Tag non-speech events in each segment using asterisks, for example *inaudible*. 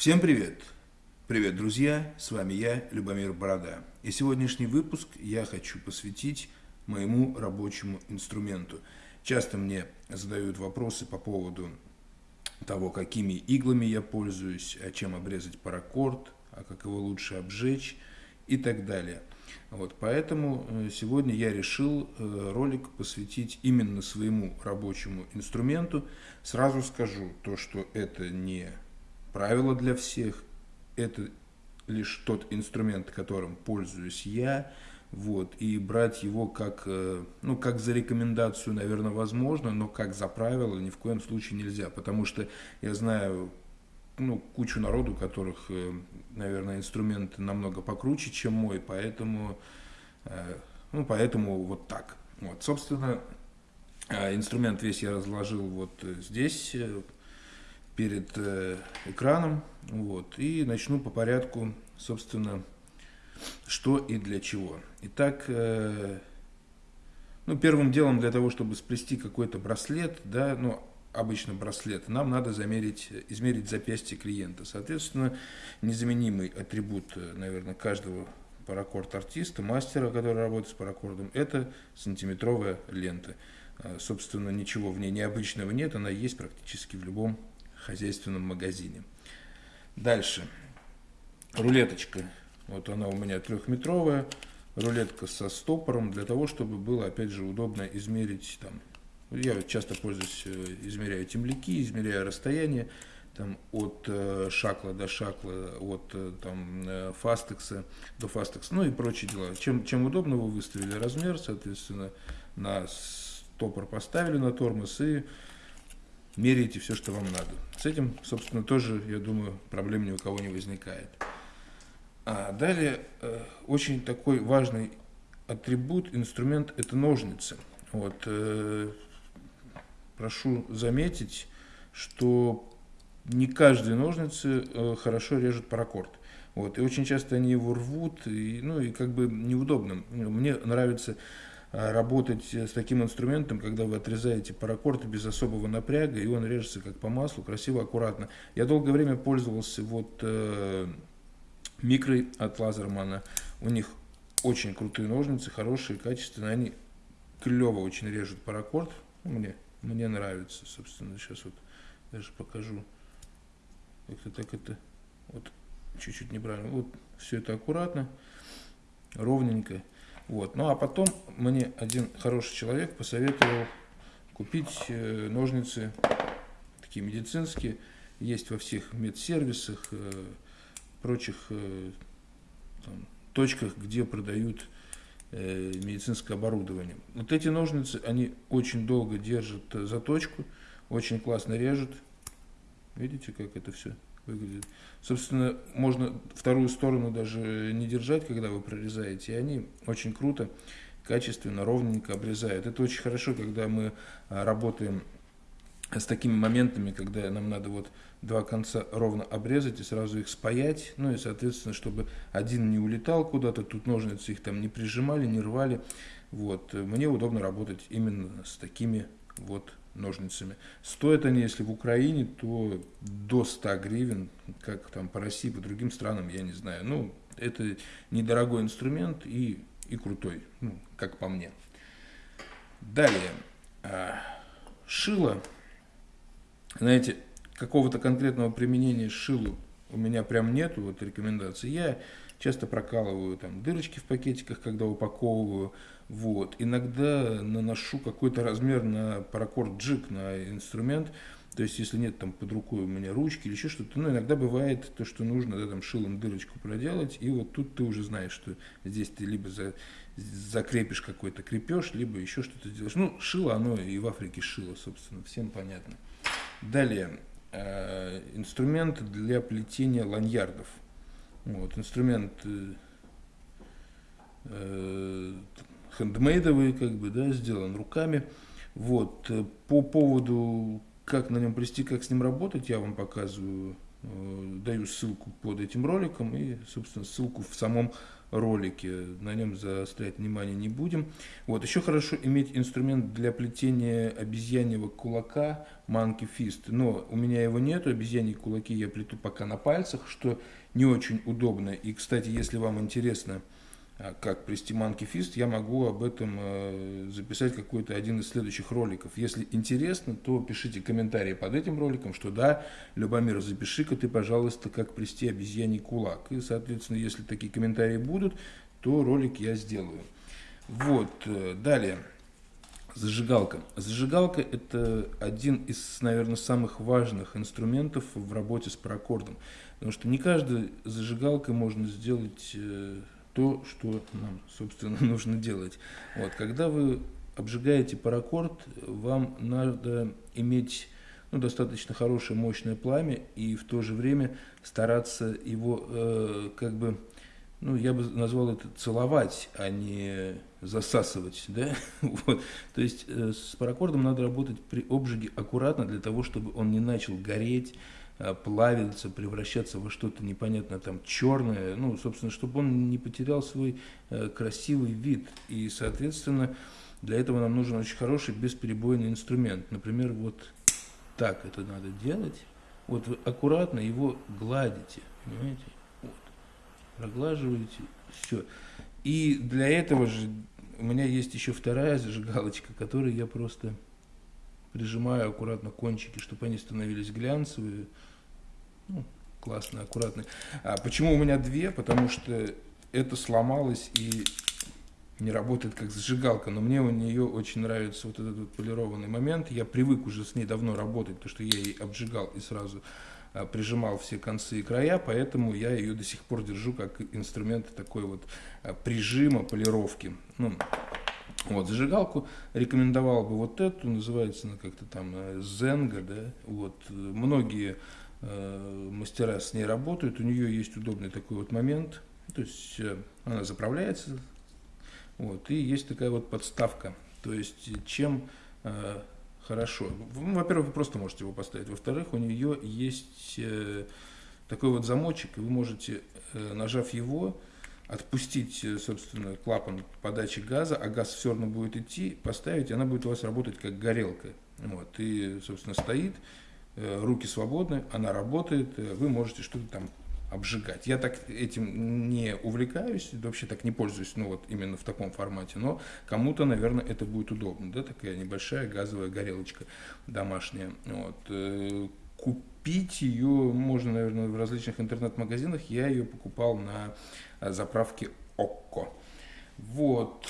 Всем привет! Привет, друзья! С вами я, Любомир Борода. И сегодняшний выпуск я хочу посвятить моему рабочему инструменту. Часто мне задают вопросы по поводу того, какими иглами я пользуюсь, а чем обрезать паракорд, а как его лучше обжечь и так далее. Вот, поэтому э, сегодня я решил э, ролик посвятить именно своему рабочему инструменту. Сразу скажу то, что это не правило для всех, это лишь тот инструмент, которым пользуюсь я, вот, и брать его как, э, ну, как за рекомендацию, наверное, возможно, но как за правило ни в коем случае нельзя, потому что я знаю ну, кучу народу, которых, э, наверное, инструменты намного покруче, чем мой, поэтому, э, ну, поэтому вот так. Вот, собственно, инструмент весь я разложил вот здесь, перед экраном, вот, и начну по порядку, собственно, что и для чего. Итак, э, ну, первым делом для того, чтобы сплести какой-то браслет, да, ну, обычно браслет, нам надо замерить, измерить запястье клиента. Соответственно, незаменимый атрибут, наверное, каждого паракорд-артиста, мастера, который работает с паракордом, это сантиметровая лента. Э, собственно, ничего в ней необычного нет, она есть практически в любом хозяйственном магазине. Дальше. Рулеточка вот она у меня трехметровая, рулетка со стопором, для того, чтобы было, опять же, удобно измерить там. Я часто пользуюсь, э, измеряю темляки, измеряю расстояние там, от э, шакла до шакла, от э, там, фастекса до фастекса, ну и прочие дела. Чем, чем удобно вы выставили размер, соответственно, на стопор поставили на тормоз и меряете все, что вам надо. С этим, собственно, тоже, я думаю, проблем ни у кого не возникает. А далее э, очень такой важный атрибут, инструмент – это ножницы. Вот, э, прошу заметить, что не каждые ножницы э, хорошо режут паракорд. Вот, и очень часто они его рвут, и, ну и как бы неудобно. Мне нравится работать с таким инструментом, когда вы отрезаете паракорд без особого напряга, и он режется как по маслу, красиво, аккуратно. Я долгое время пользовался вот микры от Лазермана. У них очень крутые ножницы, хорошие, качественные. Они клево очень режут паракорд. Мне, мне нравится, собственно. Сейчас вот даже покажу. Как-то так это вот чуть-чуть неправильно. Вот все это аккуратно, ровненько. Вот. Ну а потом мне один хороший человек посоветовал купить э, ножницы такие медицинские. Есть во всех медсервисах, э, прочих э, там, точках, где продают э, медицинское оборудование. Вот эти ножницы, они очень долго держат заточку, очень классно режут. Видите, как это все выглядит? Собственно, можно вторую сторону даже не держать, когда вы прорезаете, и они очень круто, качественно, ровненько обрезают. Это очень хорошо, когда мы а, работаем с такими моментами, когда нам надо вот два конца ровно обрезать и сразу их спаять, ну и, соответственно, чтобы один не улетал куда-то, тут ножницы их там не прижимали, не рвали, вот, мне удобно работать именно с такими вот ножницами. Стоят они, если в Украине, то до 100 гривен, как там по России, по другим странам, я не знаю. Ну, это недорогой инструмент и, и крутой, ну, как по мне. Далее, а, шило знаете, какого-то конкретного применения шилу у меня прям нету, вот рекомендаций. Я часто прокалываю там дырочки в пакетиках, когда упаковываю. Вот. Иногда наношу какой-то размер на паракорд джик, на инструмент. То есть, если нет там под рукой у меня ручки или еще что-то, ну, иногда бывает то, что нужно, да, там, шилом дырочку проделать, и вот тут ты уже знаешь, что здесь ты либо за, закрепишь какой-то крепеж, либо еще что-то делаешь. Ну, шило, оно и в Африке шило, собственно, всем понятно. Далее, э, инструмент для плетения ланьярдов. Вот, инструмент э, э, хендмейдовый, как бы, да, сделан руками. Вот, по поводу, как на нем плести, как с ним работать, я вам показываю даю ссылку под этим роликом и, собственно, ссылку в самом ролике. На нем заострять внимание не будем. Вот. Еще хорошо иметь инструмент для плетения обезьяньего кулака Monkey Fist. Но у меня его нету. Обезьяньи кулаки я плету пока на пальцах, что не очень удобно. И, кстати, если вам интересно, как плести Fist, я могу об этом э, записать какой-то один из следующих роликов. Если интересно, то пишите комментарии под этим роликом, что да, Любомир, запиши-ка ты, пожалуйста, как плести обезьяний кулак. И, соответственно, если такие комментарии будут, то ролик я сделаю. Вот, э, далее. Зажигалка. Зажигалка – это один из, наверное, самых важных инструментов в работе с паракордом. Потому что не каждой зажигалкой можно сделать э, то, что нам, собственно, *laughs* нужно делать. Вот, когда вы обжигаете паракорд, вам надо иметь ну, достаточно хорошее, мощное пламя и в то же время стараться его э, как бы, ну, я бы назвал это целовать, а не засасывать, да, *laughs* вот. То есть э, с паракордом надо работать при обжиге аккуратно для того, чтобы он не начал гореть, плавиться, превращаться во что-то непонятно там черное, ну, собственно, чтобы он не потерял свой э, красивый вид. И, соответственно, для этого нам нужен очень хороший бесперебойный инструмент. Например, вот так это надо делать. Вот вы аккуратно его гладите, понимаете? Вот. Проглаживаете, все. И для этого же у меня есть еще вторая зажигалочка, которой я просто прижимаю аккуратно кончики, чтобы они становились глянцевые, ну, классные, аккуратные. А почему у меня две? Потому что это сломалось и не работает как зажигалка, но мне у нее очень нравится вот этот вот полированный момент. Я привык уже с ней давно работать, потому что я ей обжигал и сразу а, прижимал все концы и края, поэтому я ее до сих пор держу как инструмент такой вот а, прижима, полировки. Ну, вот, зажигалку рекомендовал бы вот эту, называется она как-то там Зенга, э, да, вот, многие Э, мастера с ней работают, у нее есть удобный такой вот момент, то есть э, она заправляется, вот, и есть такая вот подставка, то есть чем э, хорошо, ну, во-первых, вы просто можете его поставить, во-вторых, у нее есть э, такой вот замочек, и вы можете, э, нажав его, отпустить, э, собственно, клапан подачи газа, а газ все равно будет идти, поставить, и она будет у вас работать как горелка. Вот, и, собственно, стоит, Э, руки свободны, она работает, э, вы можете что-то там обжигать. Я так этим не увлекаюсь, вообще так не пользуюсь, ну вот именно в таком формате, но кому-то, наверное, это будет удобно, да, такая небольшая газовая горелочка домашняя. Вот. Э, купить ее можно, наверное, в различных интернет-магазинах, я ее покупал на заправке ОККО. Вот.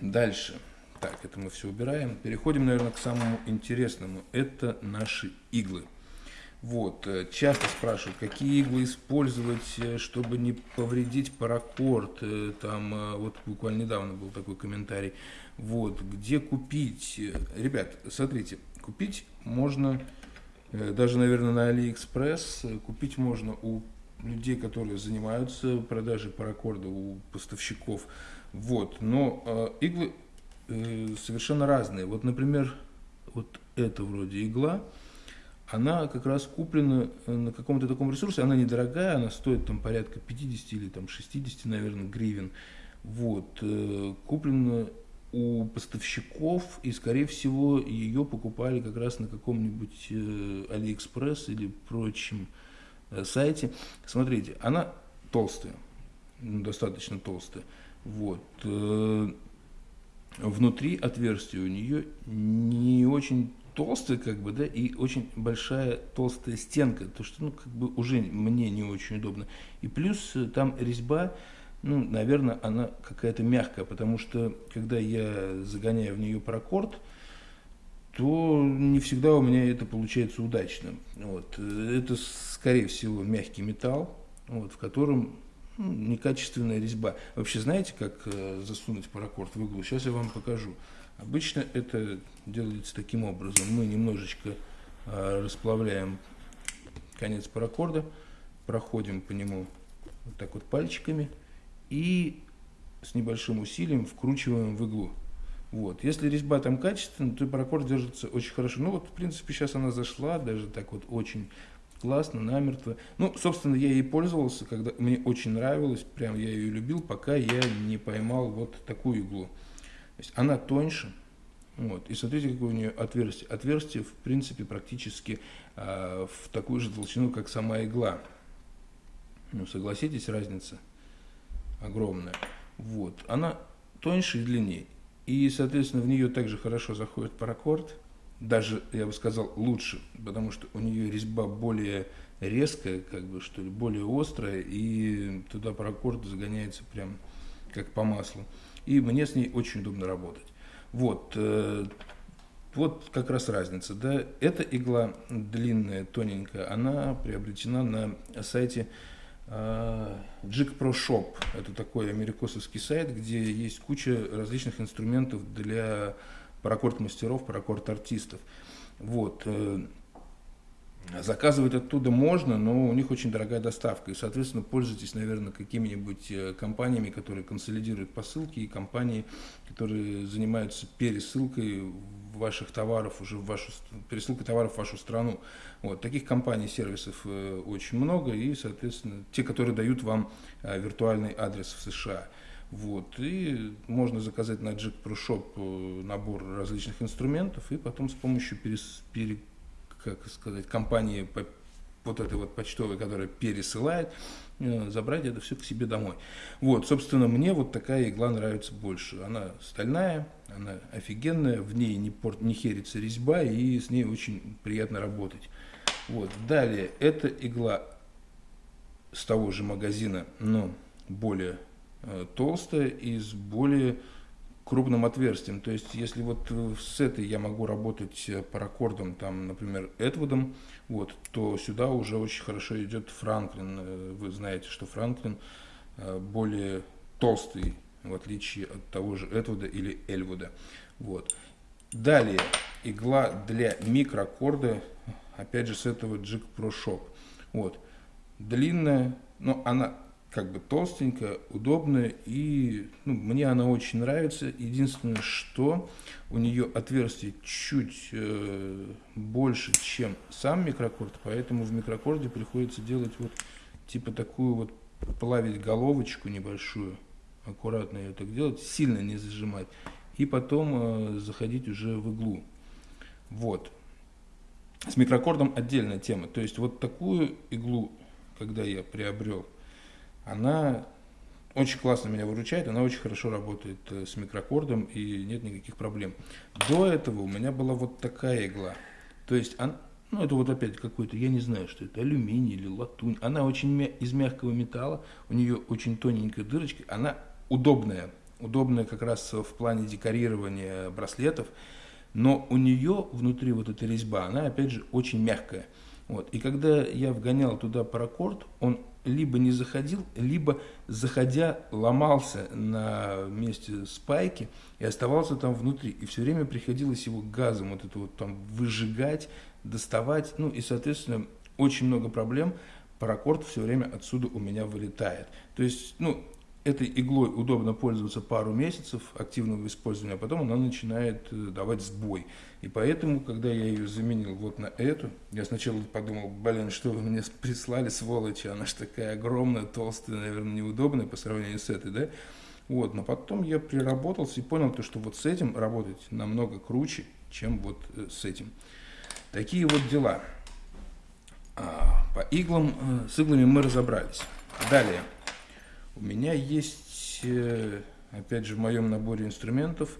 Дальше. Так, это мы все убираем. Переходим, наверное, к самому интересному. Это наши иглы. Вот, э, часто спрашивают, какие иглы использовать, э, чтобы не повредить паракорд. Э, там вот буквально недавно был такой комментарий. Вот, где купить? Ребят, смотрите, купить можно даже, наверное, на Алиэкспресс. Купить можно у людей, которые занимаются продажей паракорда, у поставщиков. Вот, но иглы Э, совершенно разные. Вот, например, вот эта вроде игла, она как раз куплена э, на каком-то таком ресурсе, она недорогая, она стоит там порядка 50 или там 60, наверное, гривен. Вот, э, куплена у поставщиков, и, скорее всего, ее покупали как раз на каком-нибудь Алиэкспресс или прочем сайте. Смотрите, она толстая, достаточно толстая. Вот внутри отверстия у нее не очень толстая, как бы, да, и очень большая толстая стенка, то что, ну, как бы уже мне не очень удобно. И плюс э, там резьба, ну, наверное, она какая-то мягкая, потому что, когда я загоняю в нее паракорд, то не всегда у меня это получается удачно. Вот. Это, скорее всего, мягкий металл, вот, в котором ну, некачественная резьба. Вообще знаете, как э, засунуть паракорд в иглу? Сейчас я вам покажу. Обычно это делается таким образом. Мы немножечко э, расплавляем конец паракорда, проходим по нему вот так вот пальчиками и с небольшим усилием вкручиваем в иглу. Вот. Если резьба там качественная, то паракорд держится очень хорошо. Ну вот, в принципе, сейчас она зашла, даже так вот очень классно, намертво. Ну, собственно, я ей пользовался, когда мне очень нравилось, прям я ее любил, пока я не поймал вот такую иглу. То есть она тоньше, вот. И смотрите, какое у нее отверстие. Отверстие, в принципе, практически э, в такую же толщину, как сама игла. Ну, согласитесь, разница огромная. Вот. Она тоньше и длиннее. И, соответственно, в нее также хорошо заходит паракорд. Даже, я бы сказал, лучше, потому что у нее резьба более резкая, как бы, что ли, более острая, и туда паракорд загоняется прям как по маслу. И мне с ней очень удобно работать. Вот, э, вот как раз разница. Да? Эта игла длинная, тоненькая, она приобретена на сайте Jig Pro Shop. Это такой америкосовский сайт, где есть куча различных инструментов для паракорд-мастеров, паракорд-артистов. Вот. Э, Заказывать оттуда можно, но у них очень дорогая доставка. И, соответственно, пользуйтесь, наверное, какими-нибудь э, компаниями, которые консолидируют посылки, и компании, которые занимаются пересылкой ваших товаров уже в вашу пересылкой товаров в вашу страну. Вот таких компаний, сервисов э, очень много, и, соответственно, те, которые дают вам э, виртуальный адрес в США. Вот, и можно заказать на Jack Pro Shop набор различных инструментов, и потом с помощью перес, пере, как сказать, компании вот этой вот почтовой, которая пересылает, э, забрать это все к себе домой. Вот, собственно, мне вот такая игла нравится больше. Она стальная, она офигенная, в ней не, порт, не херится резьба, и с ней очень приятно работать. Вот, далее, эта игла с того же магазина, но более э, толстая и с более крупным отверстием. То есть, если вот э, с этой я могу работать э, паракордом, там, например, Эдвудом, вот, то сюда уже очень хорошо идет Франклин. Э, вы знаете, что Франклин более толстый, в отличие от того же Эдвуда или Эльвуда. Вот. Далее, игла для микрокорда, опять же, с этого Jig Pro Shop. Вот. Длинная, но она как бы толстенькая, удобная, и ну, мне она очень нравится. Единственное, что у нее отверстие чуть э, больше, чем сам микрокорд, поэтому в микрокорде приходится делать вот типа такую вот, плавить головочку небольшую, аккуратно ее так делать, сильно не зажимать, и потом э, заходить уже в иглу. Вот. С микрокордом отдельная тема. То есть вот такую иглу, когда я приобрел, она очень классно меня выручает, она очень хорошо работает э, с микрокордом и нет никаких проблем. До этого у меня была вот такая игла. То есть, он, ну это вот опять какой-то, я не знаю, что это, алюминий или латунь. Она очень мя из мягкого металла, у нее очень тоненькая дырочка, она удобная. Удобная как раз в плане декорирования браслетов. Но у нее внутри вот эта резьба, она опять же очень мягкая. Вот. И когда я вгонял туда паракорд, он либо не заходил, либо, заходя, ломался на месте спайки и оставался там внутри. И все время приходилось его газом вот это вот там выжигать, доставать. Ну и, соответственно, очень много проблем. Паракорд все время отсюда у меня вылетает. То есть, ну, этой иглой удобно пользоваться пару месяцев активного использования, а потом она начинает э, давать сбой. И поэтому, когда я ее заменил вот на эту, я сначала подумал, блин, что вы мне *laughs* прислали, сволочи, она же такая огромная, толстая, наверное, неудобная по сравнению с этой, да? Вот, но потом я приработался и понял, то, что вот с этим работать намного круче, чем вот э, с этим. Такие вот дела. А, по иглам, э, с иглами мы разобрались. Далее. У меня есть, э, опять же, в моем наборе инструментов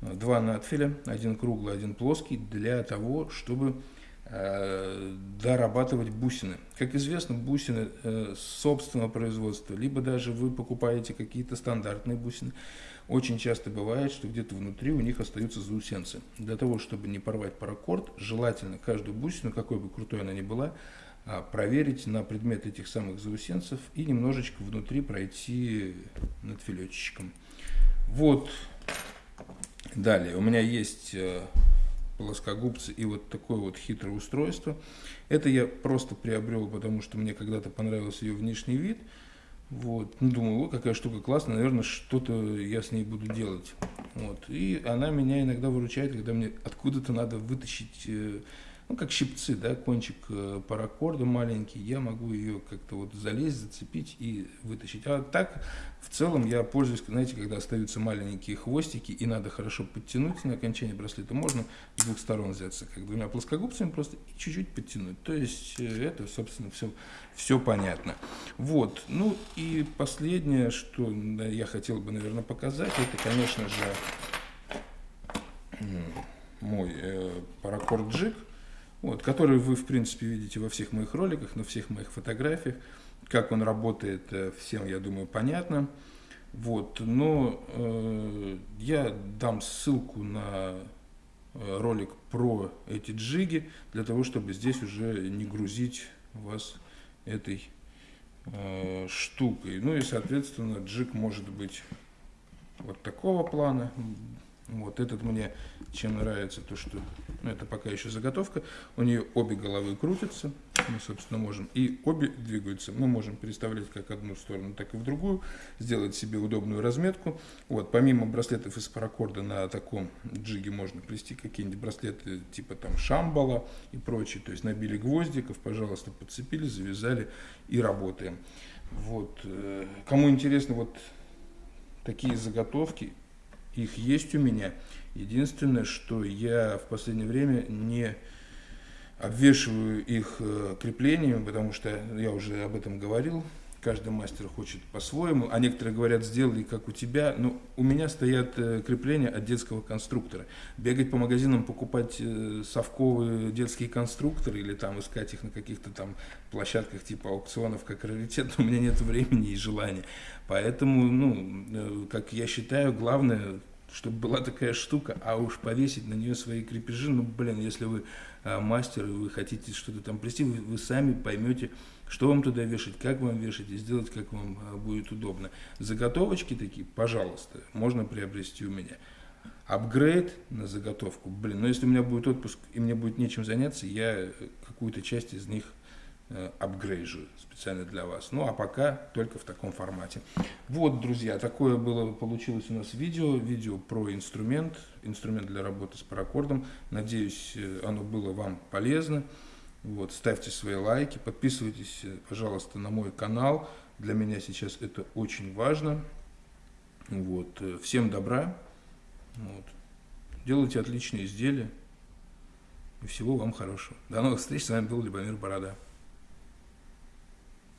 э, два надфиля, один круглый, один плоский, для того, чтобы э, дорабатывать бусины. Как известно, бусины собственного производства, либо даже вы покупаете какие-то стандартные бусины. Очень часто бывает, что где-то внутри у них остаются заусенцы. Для того, чтобы не порвать паракорд, желательно каждую бусину, какой бы крутой она ни была, а, проверить на предмет этих самых заусенцев и немножечко внутри пройти над филетчиком. Вот. Далее. У меня есть э, плоскогубцы и вот такое вот хитрое устройство. Это я просто приобрел, потому что мне когда-то понравился ее внешний вид. Вот. Ну, думаю, о, какая штука классная, наверное, что-то я с ней буду делать. Вот. И она меня иногда выручает, когда мне откуда-то надо вытащить э, ну, как щипцы, да, кончик э, паракорда маленький, я могу ее как-то вот залезть, зацепить и вытащить. А так, в целом, я пользуюсь, знаете, когда остаются маленькие хвостики и надо хорошо подтянуть на окончание браслета, можно с двух сторон взяться, как двумя плоскогубцами просто и чуть-чуть подтянуть. То есть, э, это, собственно, все, все понятно. Вот, ну и последнее, что я хотел бы, наверное, показать, это, конечно же, мой э, паракорд джиг вот, который вы, в принципе, видите во всех моих роликах, на всех моих фотографиях. Как он работает, э, всем, я думаю, понятно. Вот, но э, я дам ссылку на э, ролик про эти джиги, для того, чтобы здесь уже не грузить вас этой э, штукой. Ну и, соответственно, джиг может быть вот такого плана, вот этот мне чем нравится, то что, ну это пока еще заготовка, у нее обе головы крутятся, мы, собственно, можем, и обе двигаются. Мы можем переставлять как одну сторону, так и в другую, сделать себе удобную разметку. Вот, помимо браслетов из паракорда на таком джиге можно плести какие-нибудь браслеты типа там шамбала и прочее. То есть набили гвоздиков, пожалуйста, подцепили, завязали и работаем. Вот, э, кому интересно вот такие заготовки, их есть у меня. Единственное, что я в последнее время не обвешиваю их э, креплениями, потому что я уже об этом говорил. Каждый мастер хочет по-своему, а некоторые говорят, сделай как у тебя. Но у меня стоят э, крепления от детского конструктора. Бегать по магазинам, покупать э, совковые детские конструкторы или там искать их на каких-то там площадках типа аукционов как раритет, *laughs* у меня нет времени и желания. Поэтому, ну, как я считаю, главное чтобы была такая штука, а уж повесить на нее свои крепежи, ну, блин, если вы а, мастер, и вы хотите что-то там плести, вы, вы сами поймете, что вам туда вешать, как вам вешать и сделать, как вам а, будет удобно. Заготовочки такие, пожалуйста, можно приобрести у меня. Апгрейд на заготовку, блин, но если у меня будет отпуск и мне будет нечем заняться, я какую-то часть из них Э, апгрейжу специально для вас. Ну а пока только в таком формате. Вот, друзья, такое было, получилось у нас видео. Видео про инструмент, инструмент для работы с паракордом. Надеюсь, э, оно было вам полезно. Вот, ставьте свои лайки, подписывайтесь, э, пожалуйста, на мой канал. Для меня сейчас это очень важно. Вот, всем добра. Вот. Делайте отличные изделия. И всего вам хорошего. До новых встреч. С вами был Любомир Борода.